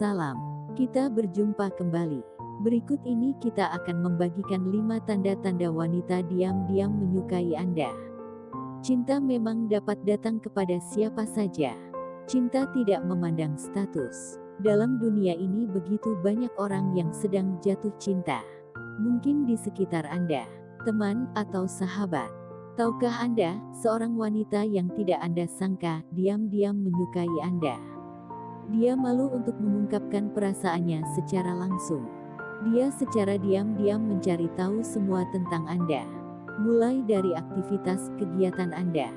Salam, kita berjumpa kembali. Berikut ini kita akan membagikan 5 tanda-tanda wanita diam-diam menyukai Anda. Cinta memang dapat datang kepada siapa saja. Cinta tidak memandang status. Dalam dunia ini begitu banyak orang yang sedang jatuh cinta. Mungkin di sekitar Anda, teman atau sahabat. Tahukah Anda, seorang wanita yang tidak Anda sangka, diam-diam menyukai Anda. Dia malu untuk mengungkapkan perasaannya secara langsung. Dia secara diam-diam mencari tahu semua tentang Anda. Mulai dari aktivitas kegiatan Anda.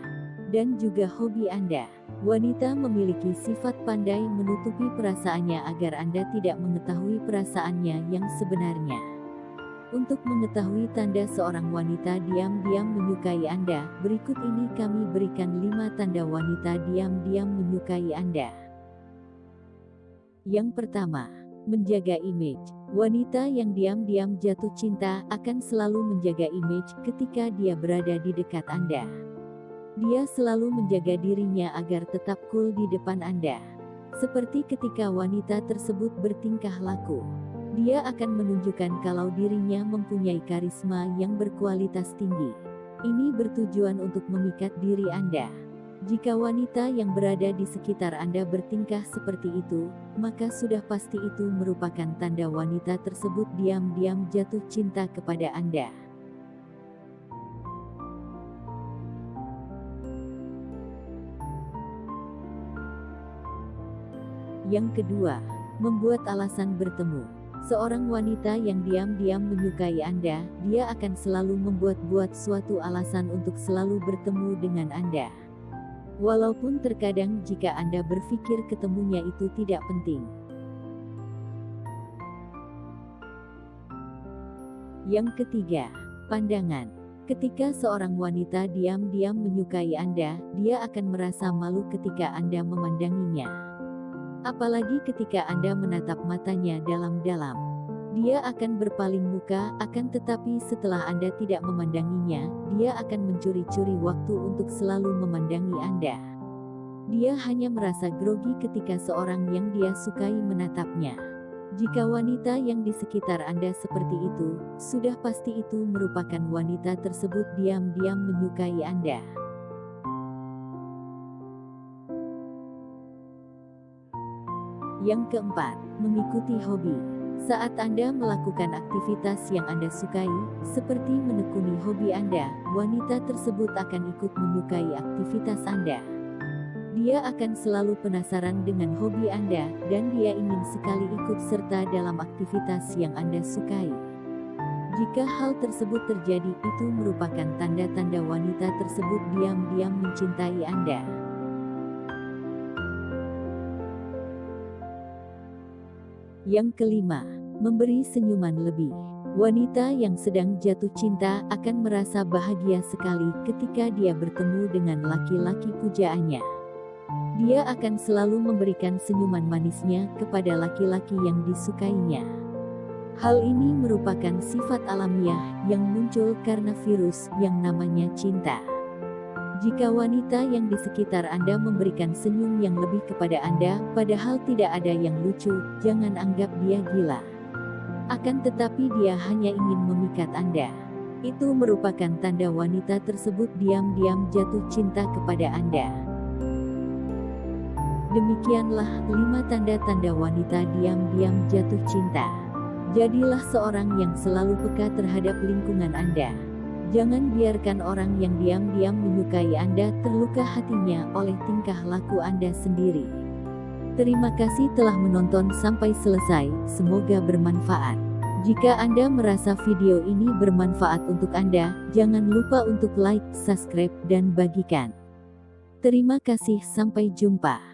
Dan juga hobi Anda. Wanita memiliki sifat pandai menutupi perasaannya agar Anda tidak mengetahui perasaannya yang sebenarnya. Untuk mengetahui tanda seorang wanita diam-diam menyukai Anda, berikut ini kami berikan 5 tanda wanita diam-diam menyukai Anda. Yang pertama, menjaga image. Wanita yang diam-diam jatuh cinta akan selalu menjaga image ketika dia berada di dekat Anda. Dia selalu menjaga dirinya agar tetap cool di depan Anda. Seperti ketika wanita tersebut bertingkah laku. Dia akan menunjukkan kalau dirinya mempunyai karisma yang berkualitas tinggi. Ini bertujuan untuk memikat diri Anda. Jika wanita yang berada di sekitar Anda bertingkah seperti itu, maka sudah pasti itu merupakan tanda wanita tersebut diam-diam jatuh cinta kepada Anda. Yang kedua, membuat alasan bertemu. Seorang wanita yang diam-diam menyukai Anda, dia akan selalu membuat-buat suatu alasan untuk selalu bertemu dengan Anda. Walaupun terkadang jika Anda berpikir ketemunya itu tidak penting. Yang ketiga, pandangan. Ketika seorang wanita diam-diam menyukai Anda, dia akan merasa malu ketika Anda memandanginya. Apalagi ketika Anda menatap matanya dalam-dalam. Dia akan berpaling muka, akan tetapi setelah Anda tidak memandanginya, dia akan mencuri-curi waktu untuk selalu memandangi Anda. Dia hanya merasa grogi ketika seorang yang dia sukai menatapnya. Jika wanita yang di sekitar Anda seperti itu, sudah pasti itu merupakan wanita tersebut diam-diam menyukai Anda. Yang keempat, mengikuti hobi. Saat Anda melakukan aktivitas yang Anda sukai, seperti menekuni hobi Anda, wanita tersebut akan ikut menyukai aktivitas Anda. Dia akan selalu penasaran dengan hobi Anda, dan dia ingin sekali ikut serta dalam aktivitas yang Anda sukai. Jika hal tersebut terjadi, itu merupakan tanda-tanda wanita tersebut diam-diam mencintai Anda. Yang kelima, memberi senyuman lebih. Wanita yang sedang jatuh cinta akan merasa bahagia sekali ketika dia bertemu dengan laki-laki pujaannya. Dia akan selalu memberikan senyuman manisnya kepada laki-laki yang disukainya. Hal ini merupakan sifat alamiah yang muncul karena virus yang namanya cinta. Jika wanita yang di sekitar Anda memberikan senyum yang lebih kepada Anda, padahal tidak ada yang lucu, jangan anggap dia gila. Akan tetapi dia hanya ingin memikat Anda. Itu merupakan tanda wanita tersebut diam-diam jatuh cinta kepada Anda. Demikianlah lima tanda-tanda wanita diam-diam jatuh cinta. Jadilah seorang yang selalu peka terhadap lingkungan Anda. Jangan biarkan orang yang diam-diam menyukai Anda terluka hatinya oleh tingkah laku Anda sendiri. Terima kasih telah menonton sampai selesai, semoga bermanfaat. Jika Anda merasa video ini bermanfaat untuk Anda, jangan lupa untuk like, subscribe, dan bagikan. Terima kasih, sampai jumpa.